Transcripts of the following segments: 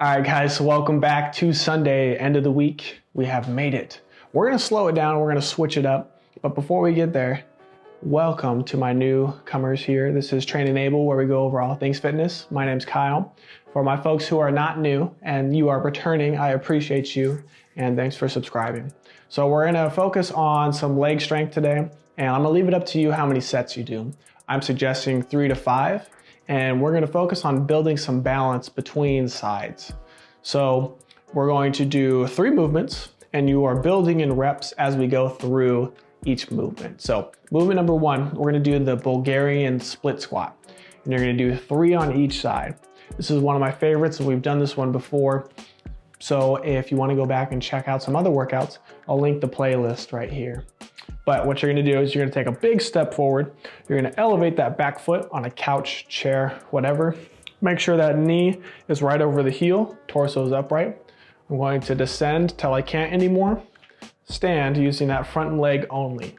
All right, guys, so welcome back to Sunday, end of the week. We have made it. We're gonna slow it down, we're gonna switch it up. But before we get there, welcome to my newcomers here. This is Train Enable, where we go over all things fitness. My name's Kyle. For my folks who are not new and you are returning, I appreciate you and thanks for subscribing. So we're gonna focus on some leg strength today, and I'm gonna leave it up to you how many sets you do. I'm suggesting three to five, and we're gonna focus on building some balance between sides. So we're going to do three movements and you are building in reps as we go through each movement. So movement number one, we're gonna do the Bulgarian split squat. And you're gonna do three on each side. This is one of my favorites and we've done this one before. So if you wanna go back and check out some other workouts, I'll link the playlist right here. But what you're gonna do is you're gonna take a big step forward. You're gonna elevate that back foot on a couch, chair, whatever. Make sure that knee is right over the heel, torso is upright. I'm going to descend till I can't anymore. Stand using that front leg only.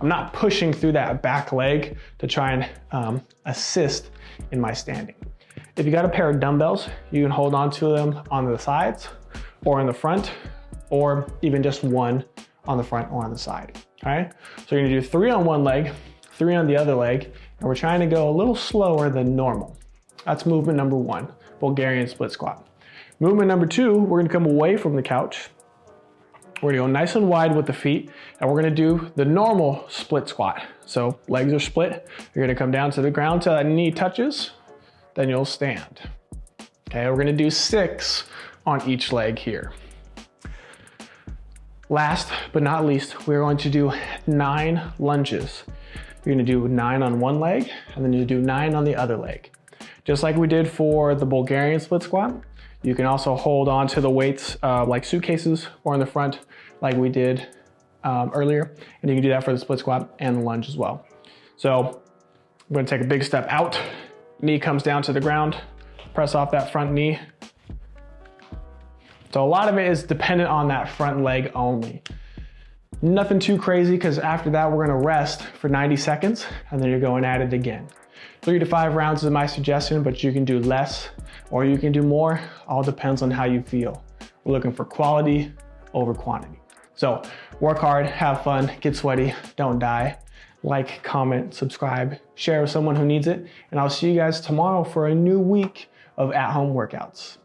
I'm not pushing through that back leg to try and um, assist in my standing. If you got a pair of dumbbells, you can hold on to them on the sides or in the front, or even just one on the front or on the side. All right, so you're gonna do three on one leg, three on the other leg, and we're trying to go a little slower than normal. That's movement number one, Bulgarian split squat. Movement number two, we're gonna come away from the couch. We're gonna go nice and wide with the feet, and we're gonna do the normal split squat. So legs are split, you're gonna come down to the ground till that knee touches, then you'll stand. Okay, we're gonna do six on each leg here. Last but not least, we're going to do nine lunges. You're gonna do nine on one leg, and then you do nine on the other leg. Just like we did for the Bulgarian split squat, you can also hold on to the weights uh, like suitcases or in the front like we did um, earlier. And you can do that for the split squat and the lunge as well. So I'm gonna take a big step out, knee comes down to the ground, press off that front knee, so a lot of it is dependent on that front leg only. Nothing too crazy because after that we're gonna rest for 90 seconds and then you're going at it again. Three to five rounds is my suggestion, but you can do less or you can do more. All depends on how you feel. We're looking for quality over quantity. So work hard, have fun, get sweaty, don't die. Like, comment, subscribe, share with someone who needs it, and I'll see you guys tomorrow for a new week of at-home workouts.